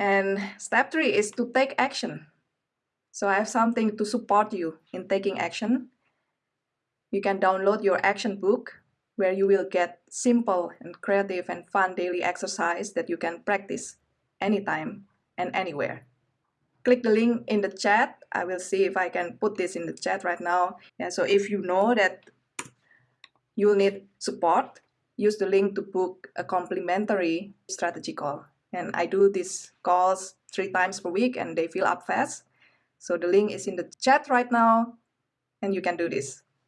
And step three is to take action. So I have something to support you in taking action. You can download your action book where you will get simple and creative and fun daily exercise that you can practice anytime and anywhere. Click the link in the chat. I will see if I can put this in the chat right now. Yeah, so if you know that you need support, use the link to book a complimentary strategy call. And I do these calls three times per week and they fill up fast. So the link is in the chat right now and you can do this.